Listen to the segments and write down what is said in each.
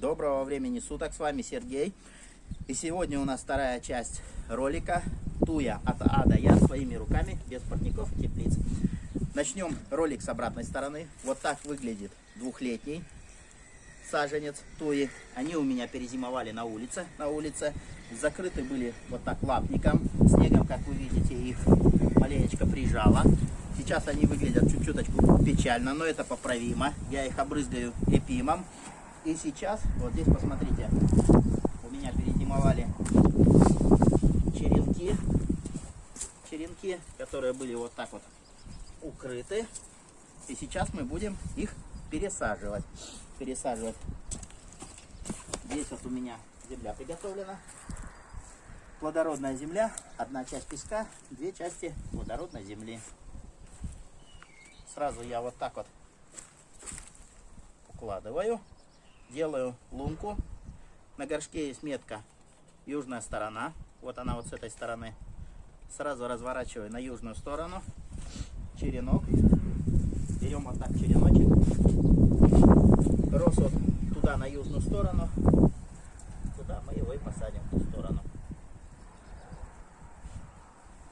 Доброго времени суток, с вами Сергей. И сегодня у нас вторая часть ролика Туя от А до Я своими руками, без парников теплиц. Начнем ролик с обратной стороны. Вот так выглядит двухлетний саженец туи. Они у меня перезимовали на улице. На улице закрыты были вот так лапником. Снегом, как вы видите, их маленечко прижало. Сейчас они выглядят чуть-чуточку печально, но это поправимо. Я их обрызгаю эпимом. И сейчас, вот здесь посмотрите, у меня перезимовали черенки. Черенки, которые были вот так вот укрыты. И сейчас мы будем их пересаживать. Пересаживать. Здесь вот у меня земля приготовлена. Плодородная земля. Одна часть песка, две части плодородной земли. Сразу я вот так вот укладываю. Делаю лунку. На горшке есть метка южная сторона. Вот она вот с этой стороны. Сразу разворачиваю на южную сторону. Черенок. Берем вот так череночек. Рос вот туда на южную сторону. Туда мы его и посадим в ту сторону.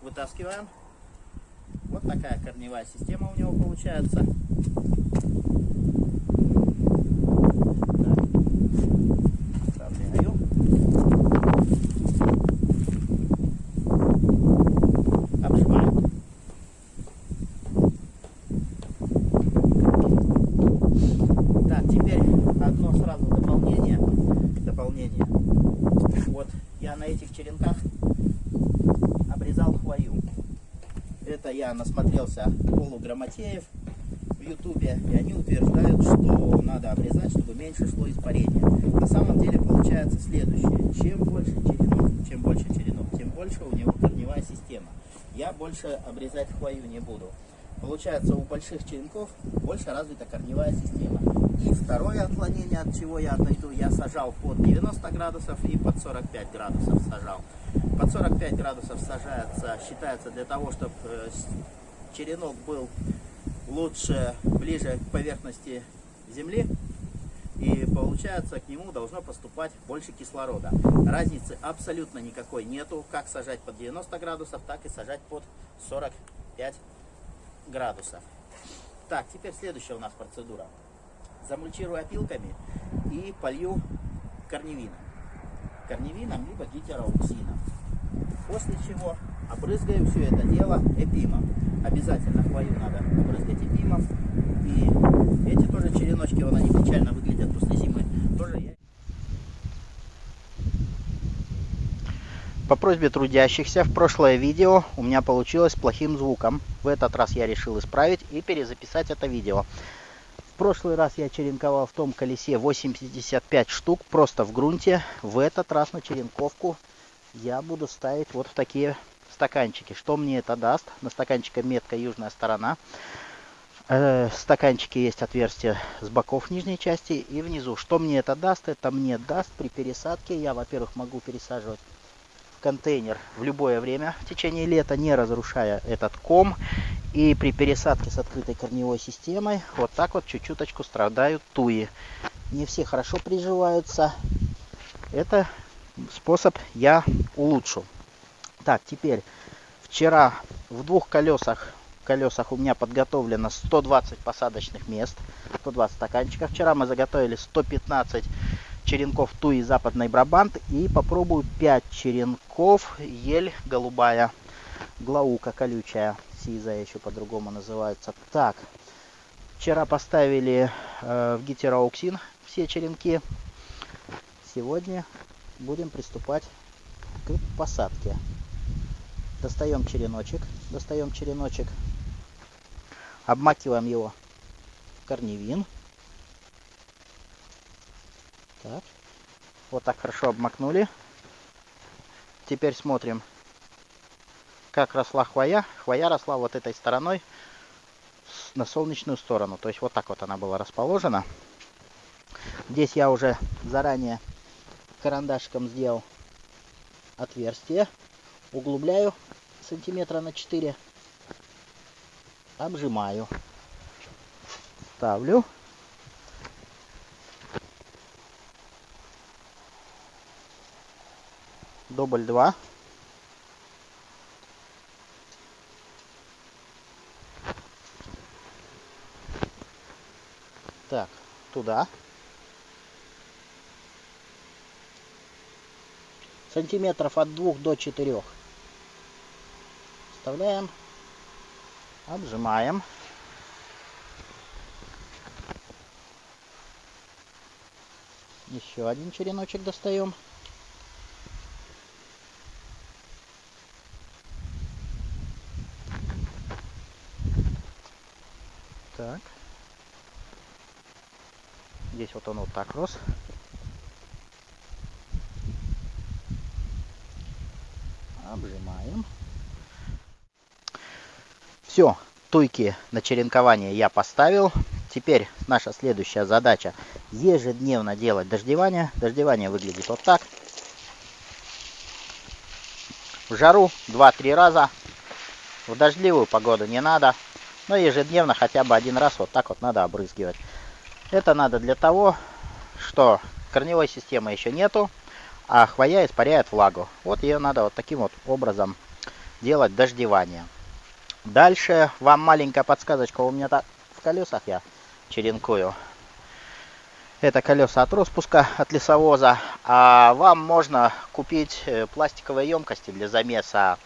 Вытаскиваем. Вот такая корневая система у него получается. Насмотрелся полуграмотеев в ютубе, и они утверждают, что надо обрезать, чтобы меньше шло испарение. На самом деле получается следующее. Чем больше черенок, чем больше черенок, тем больше у него корневая система. Я больше обрезать хвою не буду. Получается, у больших черенков больше развита корневая система. И второе отклонение, от чего я отойду, я сажал под 90 градусов и под 45 градусов сажал. Под 45 градусов сажается, считается для того, чтобы э, черенок был лучше, ближе к поверхности земли. И получается, к нему должно поступать больше кислорода. Разницы абсолютно никакой нету, как сажать под 90 градусов, так и сажать под 45 градусов. Так, теперь следующая у нас процедура. Замульчирую опилками и полью корневином. Корневином либо гетероуксином. После чего обрызгаю все это дело эпимом. Обязательно хвою надо обрызгать эпимом. И эти тоже череночки, вон они печально выглядят после зимы. Тоже я... По просьбе трудящихся в прошлое видео у меня получилось плохим звуком. В этот раз я решил исправить и перезаписать это видео. В прошлый раз я черенковал в том колесе 85 штук просто в грунте. В этот раз на черенковку я буду ставить вот в такие стаканчики. Что мне это даст? На стаканчике метка южная сторона. Э, в стаканчике есть отверстие с боков нижней части и внизу. Что мне это даст? Это мне даст при пересадке. Я, во-первых, могу пересаживать контейнер в любое время в течение лета, не разрушая этот ком. И при пересадке с открытой корневой системой вот так вот чуть-чуточку страдают туи. Не все хорошо приживаются. Это способ я улучшу. Так, теперь вчера в двух колесах колесах у меня подготовлено 120 посадочных мест, 120 стаканчиков. Вчера мы заготовили 115 черенков туи западный Брабант и попробую 5 черенков ель голубая, глаука колючая, сизая еще по-другому называется. Так, вчера поставили э, в гетероуксин все черенки. Сегодня будем приступать к посадке. Достаем череночек, достаем череночек, обмакиваем его в корневин. Так. Вот так хорошо обмакнули. Теперь смотрим, как росла хвоя, хвоя росла вот этой стороной на солнечную сторону. То есть вот так вот она была расположена. Здесь я уже заранее карандашиком сделал отверстие. Углубляю сантиметра на 4. Обжимаю. Ставлю. Дубль 2. Так, туда. Сантиметров от двух до четырех. Вставляем. Обжимаем. Еще один череночек достаем. Так. Здесь вот он вот так рос. Обжимаем. Все, туйки на черенкование я поставил. Теперь наша следующая задача ежедневно делать дождевание. Дождевание выглядит вот так. В жару 2-3 раза. В дождливую погоду не надо. Но ежедневно хотя бы один раз вот так вот надо обрызгивать. Это надо для того, что корневой системы еще нету, а хвоя испаряет влагу. Вот ее надо вот таким вот образом делать дождевание. Дальше вам маленькая подсказочка. У меня так в колесах я черенкую. Это колеса от распуска, от лесовоза. А вам можно купить э, пластиковые емкости для замеса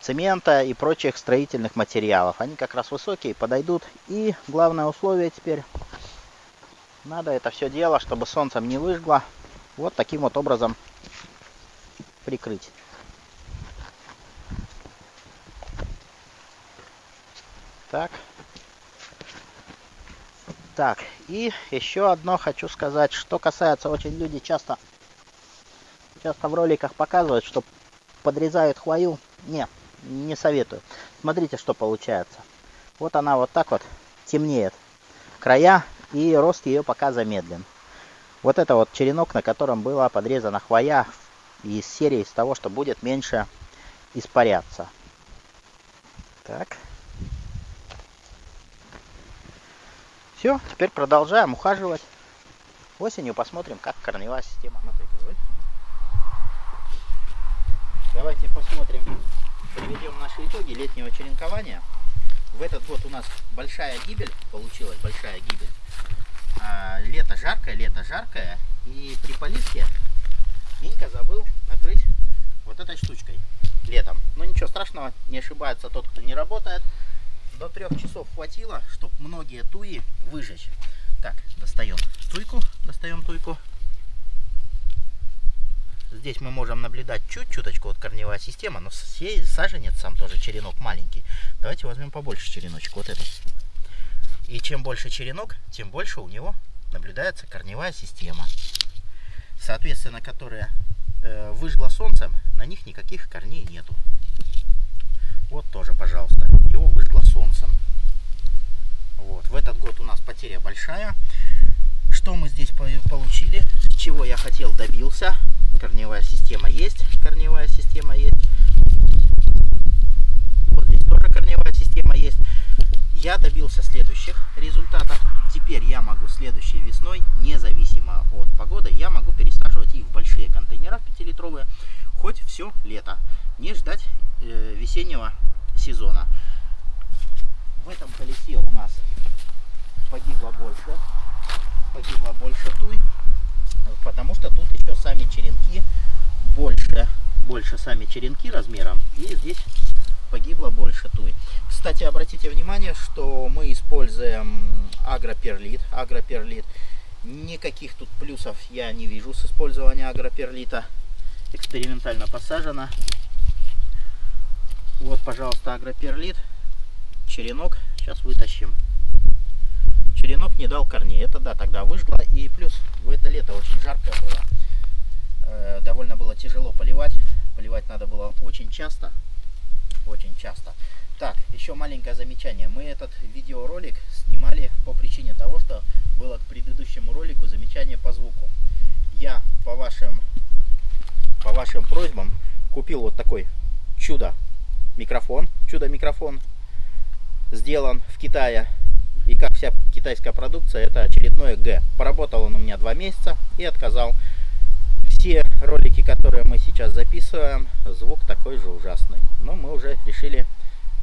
цемента и прочих строительных материалов. Они как раз высокие, подойдут. И главное условие теперь надо это все дело, чтобы солнцем не выжгло, вот таким вот образом прикрыть. Так. Так, и еще одно хочу сказать, что касается, очень люди часто, часто в роликах показывают, что подрезают хвою. Не, не советую. Смотрите, что получается. Вот она вот так вот темнеет. Края и рост ее пока замедлен. Вот это вот черенок, на котором была подрезана хвоя из серии из того, что будет меньше испаряться. Так. Все, теперь продолжаем ухаживать. Осенью посмотрим, как корневая система. Давайте посмотрим, приведем наши итоги летнего черенкования. В этот год у нас большая гибель получилась, большая гибель. А, лето жаркое, лето жаркое. И при поливке Минька забыл накрыть вот этой штучкой летом. Но ничего страшного, не ошибается тот, кто не работает. До трех часов хватило, чтобы многие туи выжечь. Так, достаем туйку, достаем туйку. Здесь мы можем наблюдать чуть-чуточку вот корневая система, но саженец сам тоже черенок маленький. Давайте возьмем побольше череночек, вот этот. И чем больше черенок, тем больше у него наблюдается корневая система. Соответственно, которая э, выжгла солнцем, на них никаких корней нету. Вот тоже, пожалуйста, его выжгло солнцем. Вот. В этот год у нас потеря большая. Что мы здесь получили? Чего я хотел, добился. Корневая система есть. Корневая система есть. Вот здесь тоже корневая система есть. Я добился следующих результатов. Теперь я могу следующей весной, независимо от погоды, я могу пересаживать их в большие контейнера 5-литровые хоть все лето. Не ждать э, весеннего сезона. В этом колесе у нас погибло больше, погибло больше туй, потому что тут еще сами черенки больше, больше сами черенки размером, и здесь погибло больше туй. Кстати, обратите внимание, что мы используем агроперлит. Агроперлит. Никаких тут плюсов я не вижу с использованием агроперлита. Экспериментально посажено. Вот, пожалуйста, агроперлит. Черенок. Сейчас вытащим. Черенок не дал корней. Это да, тогда выжгло. И плюс в это лето очень жаркое было. Э, довольно было тяжело поливать. Поливать надо было очень часто очень часто. Так, еще маленькое замечание. Мы этот видеоролик снимали по причине того, что было к предыдущему ролику замечание по звуку. Я по вашим, по вашим просьбам купил вот такой чудо микрофон. Чудо микрофон сделан в Китае. И как вся китайская продукция, это очередное Г. Поработал он у меня два месяца и отказал те ролики, которые мы сейчас записываем, звук такой же ужасный. Но мы уже решили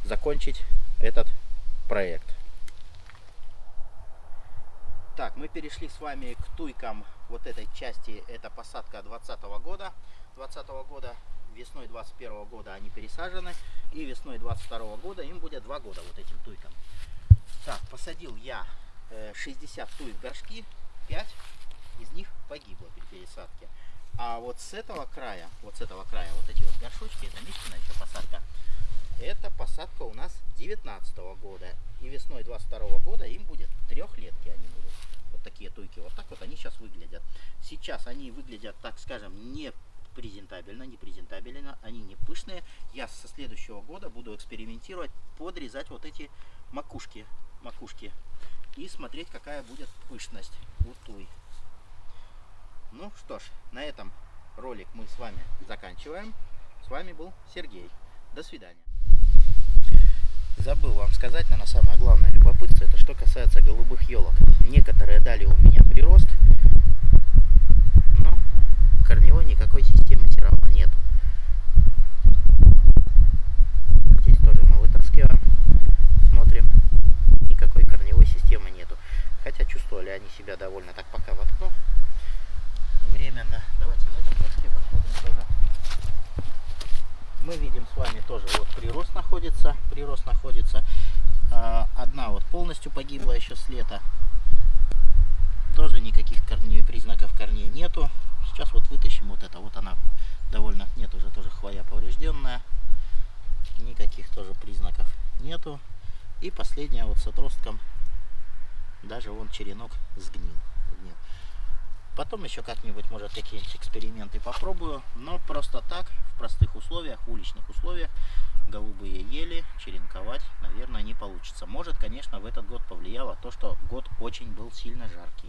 закончить этот проект. Так, мы перешли с вами к туйкам вот этой части. Это посадка 2020 года. 2020 года, весной 2021 года они пересажены. И весной 2022 года им будет 2 года вот этим туйкам. Так, посадил я 60 э, туй в горшки. 5 из них погибло при пересадке. А вот с этого края, вот с этого края, вот эти вот горшочки, это Мишкина еще посадка, это посадка у нас 19 -го года. И весной 22 -го года им будет трехлетки они будут. Вот такие туйки. Вот так вот они сейчас выглядят. Сейчас они выглядят, так скажем, не презентабельно, не презентабельно, они не пышные. Я со следующего года буду экспериментировать, подрезать вот эти макушки, макушки и смотреть, какая будет пышность у туй. Ну что ж, на этом ролик мы с вами заканчиваем. С вами был Сергей. До свидания забыл вам сказать, наверное, самое главное любопытство, это что касается голубых елок. Некоторые дали у меня прирост, но корневой никакой системы все равно нету. Здесь тоже мы вытаскиваем, смотрим, никакой корневой системы нету. Хотя чувствовали они себя довольно так пока воткну временно. Давайте в этом горшке посмотрим тоже. Мы видим с вами тоже вот прирост находится прирост находится. А, одна вот полностью погибла еще с лета. Тоже никаких корней признаков корней нету. Сейчас вот вытащим вот это вот она довольно нет уже тоже хвоя поврежденная. Никаких тоже признаков нету. И последняя вот с отростком даже вон черенок сгнил Потом еще как-нибудь, может, какие-нибудь эксперименты попробую. Но просто так, в простых условиях, уличных условиях, голубые ели черенковать, наверное, не получится. Может, конечно, в этот год повлияло то, что год очень был сильно жаркий.